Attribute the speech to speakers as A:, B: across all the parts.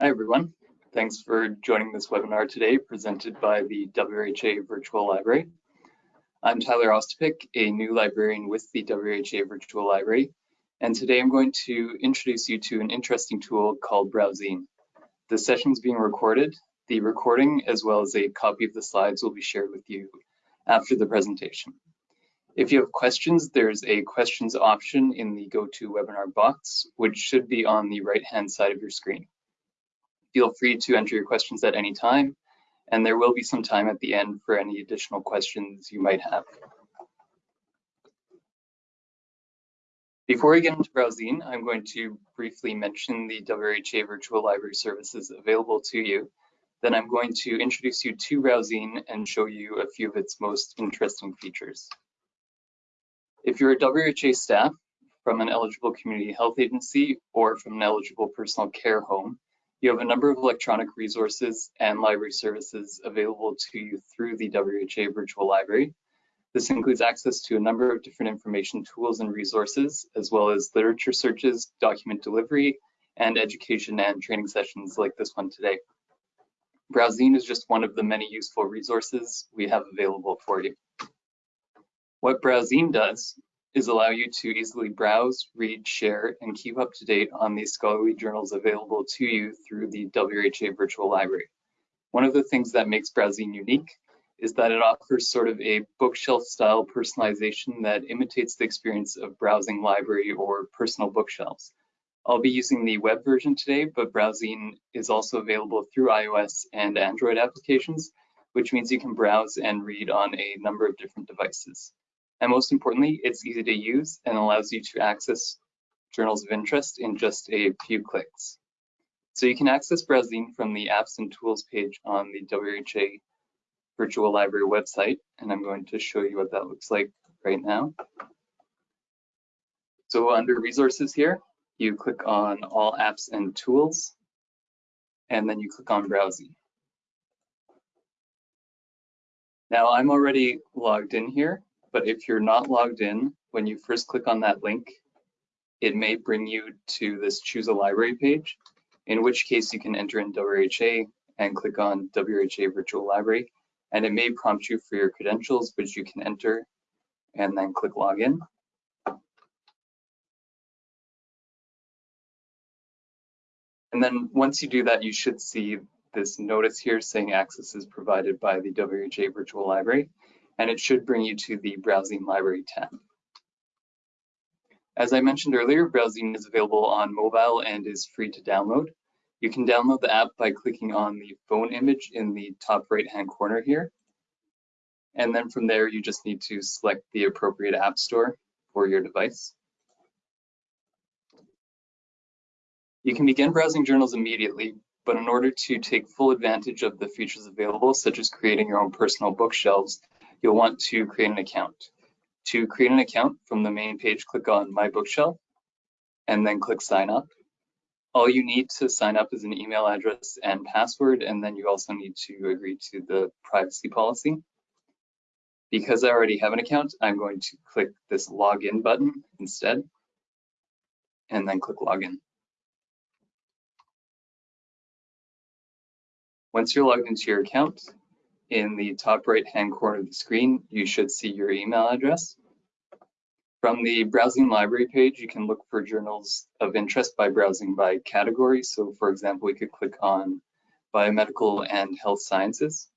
A: Hi, everyone. Thanks for joining this webinar today presented by the WHA Virtual Library. I'm Tyler Ostapik, a new librarian with the WHA Virtual Library, and today I'm going to introduce you to an interesting tool called BrowZine. The session is being recorded. The recording, as well as a copy of the slides, will be shared with you after the presentation. If you have questions, there's a questions option in the GoToWebinar box, which should be on the right-hand side of your screen. Feel free to enter your questions at any time, and there will be some time at the end for any additional questions you might have. Before we get into BrowZine, I'm going to briefly mention the WRHA virtual library services available to you. Then I'm going to introduce you to BrowZine and show you a few of its most interesting features. If you're a WRHA staff from an eligible community health agency or from an eligible personal care home, you have a number of electronic resources and library services available to you through the WHA Virtual Library. This includes access to a number of different information tools and resources, as well as literature searches, document delivery, and education and training sessions like this one today. BrowZine is just one of the many useful resources we have available for you. What BrowZine does is allow you to easily browse, read, share, and keep up to date on the scholarly journals available to you through the WHA Virtual Library. One of the things that makes BrowZine unique is that it offers sort of a bookshelf style personalization that imitates the experience of browsing library or personal bookshelves. I'll be using the web version today, but BrowZine is also available through iOS and Android applications, which means you can browse and read on a number of different devices. And most importantly, it's easy to use and allows you to access journals of interest in just a few clicks. So you can access BrowZine from the apps and tools page on the WHA virtual library website. And I'm going to show you what that looks like right now. So under resources here, you click on all apps and tools, and then you click on BrowZine. Now I'm already logged in here, but if you're not logged in, when you first click on that link, it may bring you to this choose a library page, in which case you can enter in WHA and click on WHA virtual library, and it may prompt you for your credentials, which you can enter and then click login. And then once you do that, you should see this notice here saying access is provided by the WHA virtual library and it should bring you to the BrowZine Library tab. As I mentioned earlier, BrowZine is available on mobile and is free to download. You can download the app by clicking on the phone image in the top right-hand corner here. And then from there, you just need to select the appropriate app store for your device. You can begin browsing journals immediately, but in order to take full advantage of the features available, such as creating your own personal bookshelves, you'll want to create an account. To create an account from the main page, click on My Bookshelf and then click Sign Up. All you need to sign up is an email address and password, and then you also need to agree to the privacy policy. Because I already have an account, I'm going to click this Login button instead, and then click Login. Once you're logged into your account, in the top right hand corner of the screen, you should see your email address. From the browsing library page, you can look for journals of interest by browsing by category. So for example, we could click on biomedical and health sciences.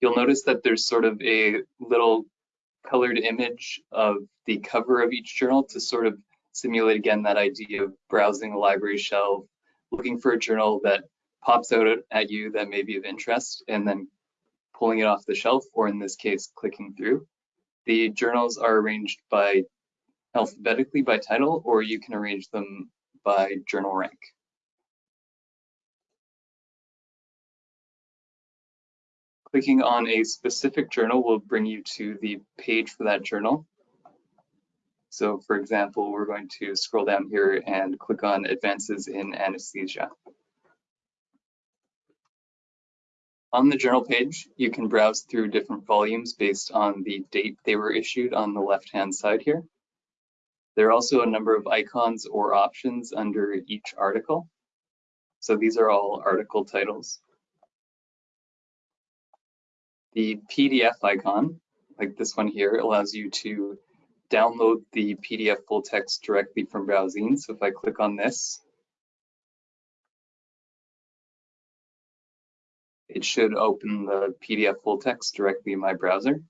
A: You'll notice that there's sort of a little colored image of the cover of each journal to sort of simulate again that idea of browsing a library shelf, looking for a journal that pops out at you that may be of interest, and then pulling it off the shelf, or in this case, clicking through. The journals are arranged by alphabetically by title, or you can arrange them by journal rank. Clicking on a specific journal will bring you to the page for that journal. So for example, we're going to scroll down here and click on advances in anesthesia. On the journal page, you can browse through different volumes based on the date they were issued on the left-hand side here. There are also a number of icons or options under each article. So these are all article titles. The PDF icon, like this one here, allows you to download the PDF full text directly from BrowZine. So if I click on this, it should open the PDF full text directly in my browser.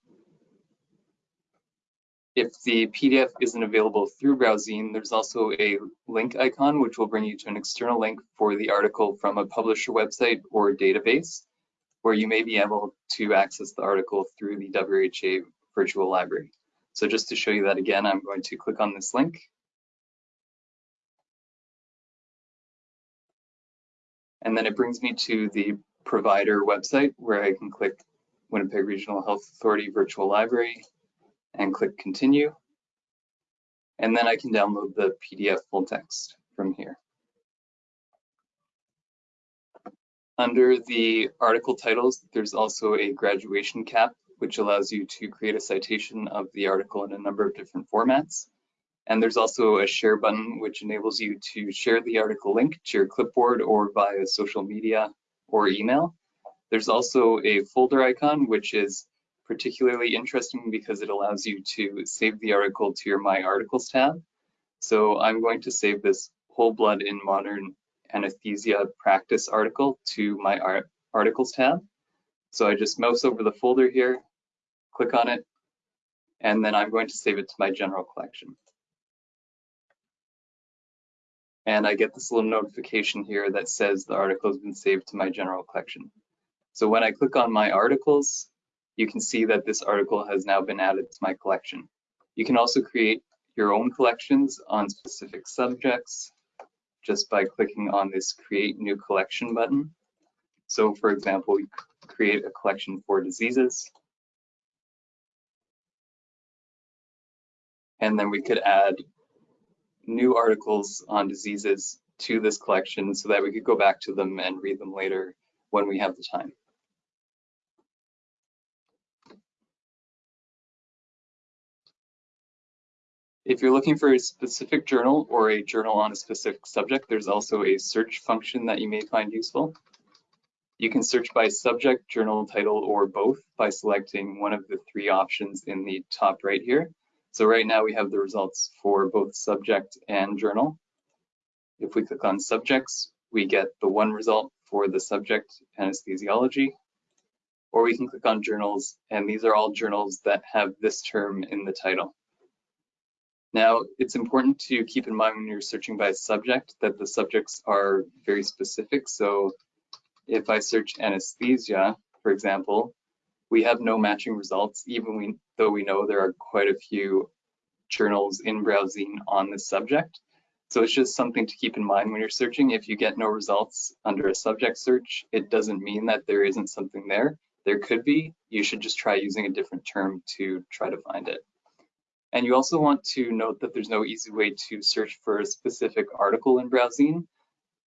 A: If the PDF isn't available through BrowZine, there's also a link icon, which will bring you to an external link for the article from a publisher website or database, where you may be able to access the article through the WHA virtual library. So just to show you that again, I'm going to click on this link. And then it brings me to the provider website where I can click Winnipeg Regional Health Authority Virtual Library and click continue. And then I can download the PDF full text from here. Under the article titles, there's also a graduation cap, which allows you to create a citation of the article in a number of different formats. And there's also a share button, which enables you to share the article link to your clipboard or via social media or email. There's also a folder icon, which is particularly interesting because it allows you to save the article to your My Articles tab. So I'm going to save this whole blood in modern anesthesia practice article to my art articles tab. So I just mouse over the folder here, click on it, and then I'm going to save it to my general collection. And I get this little notification here that says the article has been saved to my general collection. So when I click on my articles, you can see that this article has now been added to my collection. You can also create your own collections on specific subjects just by clicking on this create new collection button. So for example, create a collection for diseases. And then we could add new articles on diseases to this collection so that we could go back to them and read them later when we have the time. If you're looking for a specific journal or a journal on a specific subject, there's also a search function that you may find useful. You can search by subject, journal title, or both by selecting one of the three options in the top right here. So right now we have the results for both subject and journal. If we click on subjects, we get the one result for the subject anesthesiology, or we can click on journals, and these are all journals that have this term in the title. Now, it's important to keep in mind when you're searching by subject that the subjects are very specific. So if I search anesthesia, for example, we have no matching results, even we, though we know there are quite a few journals in BrowZine on this subject. So it's just something to keep in mind when you're searching. If you get no results under a subject search, it doesn't mean that there isn't something there. There could be. You should just try using a different term to try to find it. And you also want to note that there's no easy way to search for a specific article in BrowZine.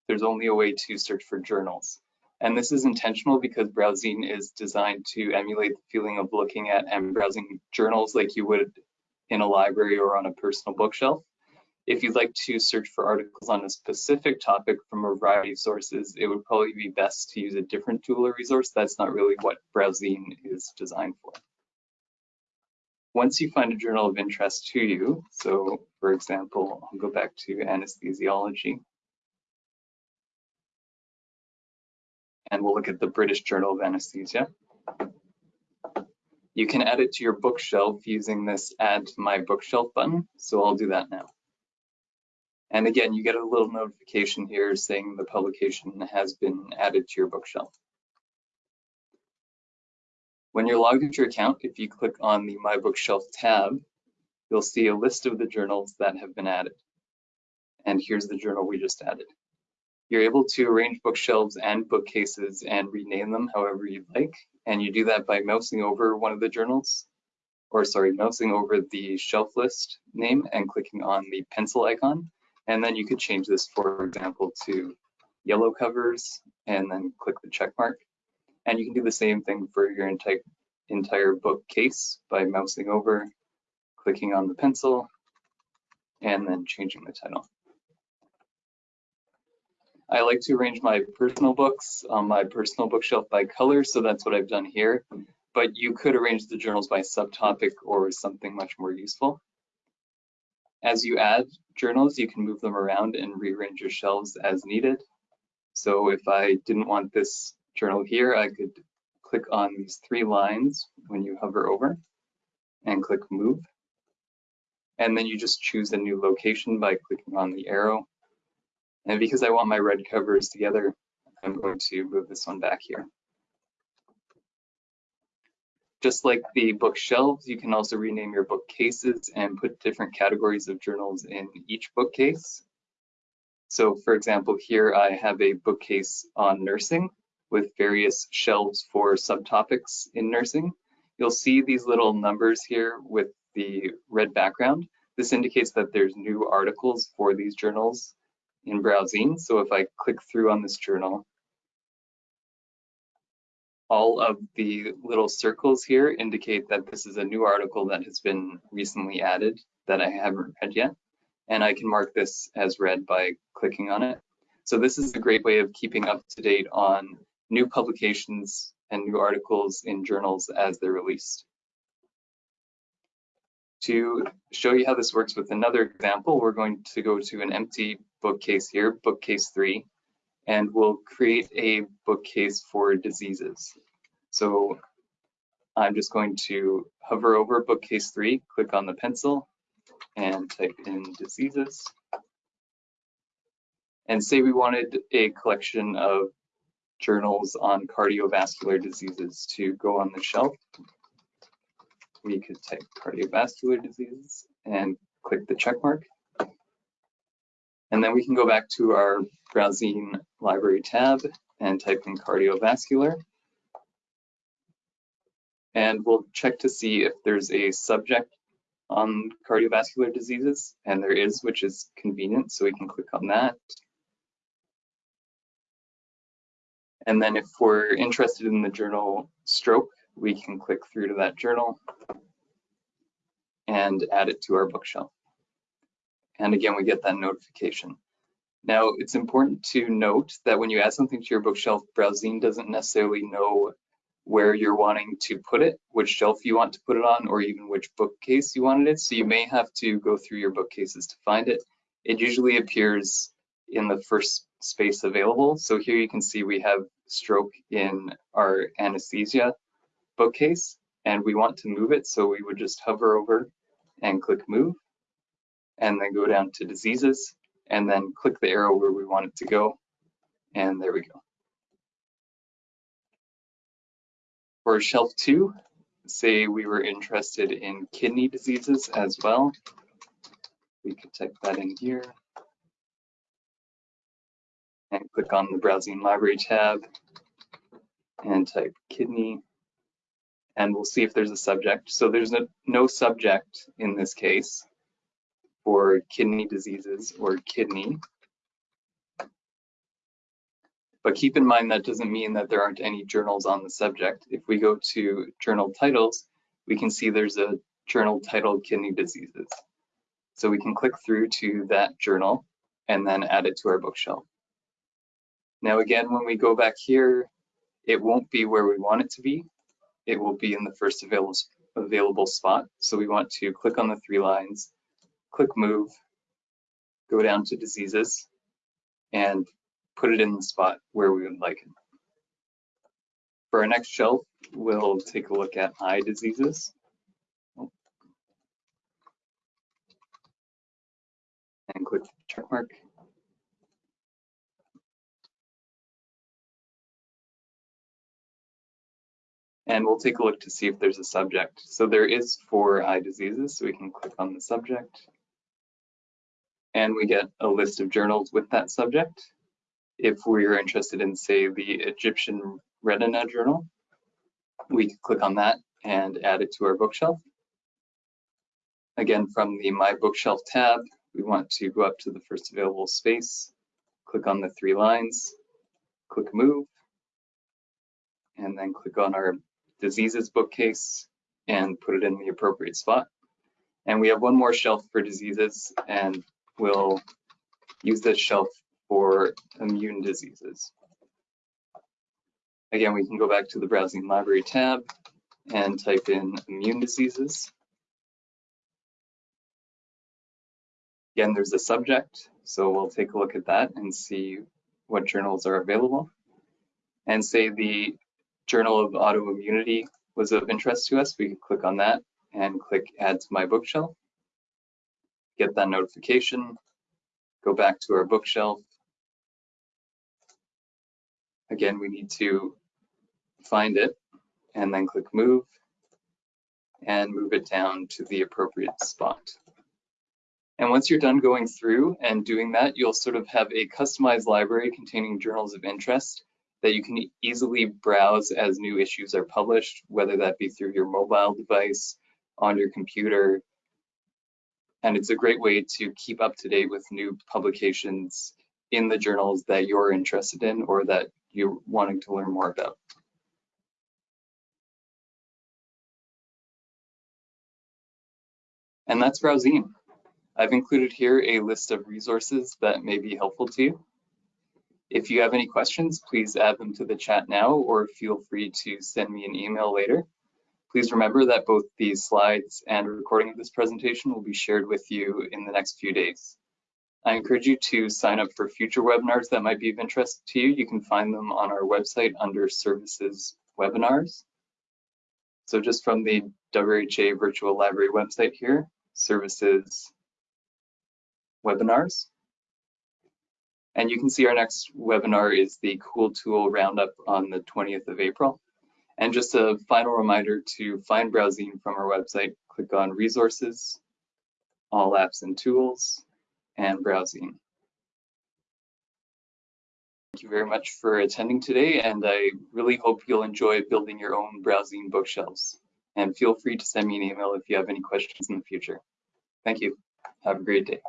A: There's only a way to search for journals. And this is intentional because BrowZine is designed to emulate the feeling of looking at and browsing journals like you would in a library or on a personal bookshelf. If you'd like to search for articles on a specific topic from a variety of sources, it would probably be best to use a different tool or resource. That's not really what BrowZine is designed for once you find a journal of interest to you, so for example, I'll go back to anesthesiology. And we'll look at the British Journal of Anesthesia. You can add it to your bookshelf using this add to my bookshelf button. So I'll do that now. And again, you get a little notification here saying the publication has been added to your bookshelf. When you're logged into your account, if you click on the My Bookshelf tab, you'll see a list of the journals that have been added. And here's the journal we just added. You're able to arrange bookshelves and bookcases and rename them however you'd like. And you do that by mousing over one of the journals, or sorry, mousing over the shelf list name and clicking on the pencil icon. And then you could change this, for example, to yellow covers and then click the check mark. And you can do the same thing for your entire, entire bookcase by mousing over, clicking on the pencil, and then changing the title. I like to arrange my personal books on my personal bookshelf by color, so that's what I've done here. But you could arrange the journals by subtopic or something much more useful. As you add journals, you can move them around and rearrange your shelves as needed. So if I didn't want this journal here, I could click on these three lines when you hover over and click move. And then you just choose a new location by clicking on the arrow and because I want my red covers together, I'm going to move this one back here. Just like the bookshelves, you can also rename your bookcases and put different categories of journals in each bookcase. So for example, here I have a bookcase on nursing with various shelves for subtopics in nursing. You'll see these little numbers here with the red background. This indicates that there's new articles for these journals in BrowZine. So if I click through on this journal, all of the little circles here indicate that this is a new article that has been recently added that I haven't read yet. And I can mark this as read by clicking on it. So this is a great way of keeping up to date on new publications and new articles in journals as they're released. To show you how this works with another example, we're going to go to an empty bookcase here, bookcase three, and we'll create a bookcase for diseases. So I'm just going to hover over bookcase three, click on the pencil, and type in diseases. And say we wanted a collection of journals on cardiovascular diseases to go on the shelf we could type cardiovascular disease and click the check mark. And then we can go back to our browsing library tab and type in cardiovascular. And we'll check to see if there's a subject on cardiovascular diseases, and there is, which is convenient, so we can click on that. And then if we're interested in the journal stroke, we can click through to that journal and add it to our bookshelf. And again, we get that notification. Now, it's important to note that when you add something to your bookshelf, BrowZine doesn't necessarily know where you're wanting to put it, which shelf you want to put it on, or even which bookcase you wanted it. So you may have to go through your bookcases to find it. It usually appears in the first space available. So here you can see we have stroke in our anesthesia bookcase and we want to move it. So we would just hover over and click move and then go down to diseases and then click the arrow where we want it to go. And there we go. For shelf two, say we were interested in kidney diseases as well. We could type that in here and click on the browsing library tab and type kidney and we'll see if there's a subject. So there's no, no subject in this case for kidney diseases or kidney. But keep in mind that doesn't mean that there aren't any journals on the subject. If we go to journal titles, we can see there's a journal titled kidney diseases. So we can click through to that journal and then add it to our bookshelf. Now again, when we go back here, it won't be where we want it to be it will be in the first available, available spot. So we want to click on the three lines, click move, go down to diseases, and put it in the spot where we would like it. For our next shelf, we'll take a look at eye diseases. And click the check mark. And we'll take a look to see if there's a subject. So there is for eye diseases, so we can click on the subject. And we get a list of journals with that subject. If we're interested in, say, the Egyptian Retina Journal, we can click on that and add it to our bookshelf. Again, from the My Bookshelf tab, we want to go up to the first available space, click on the three lines, click Move, and then click on our diseases bookcase and put it in the appropriate spot. And we have one more shelf for diseases and we'll use this shelf for immune diseases. Again, we can go back to the Browsing Library tab and type in immune diseases. Again, there's a subject, so we'll take a look at that and see what journals are available. And say the Journal of Autoimmunity was of interest to us, we can click on that and click Add to My Bookshelf. Get that notification, go back to our bookshelf. Again, we need to find it and then click Move and move it down to the appropriate spot. And once you're done going through and doing that, you'll sort of have a customized library containing journals of interest that you can easily browse as new issues are published, whether that be through your mobile device, on your computer. And it's a great way to keep up to date with new publications in the journals that you're interested in or that you're wanting to learn more about. And that's BrowZine. I've included here a list of resources that may be helpful to you. If you have any questions, please add them to the chat now or feel free to send me an email later. Please remember that both these slides and recording of this presentation will be shared with you in the next few days. I encourage you to sign up for future webinars that might be of interest to you. You can find them on our website under Services Webinars. So just from the WRHA Virtual Library website here, Services webinars. And you can see our next webinar is the Cool Tool Roundup on the 20th of April. And just a final reminder to find BrowZine from our website, click on Resources, All Apps and Tools, and BrowZine. Thank you very much for attending today, and I really hope you'll enjoy building your own BrowZine bookshelves. And feel free to send me an email if you have any questions in the future. Thank you. Have a great day.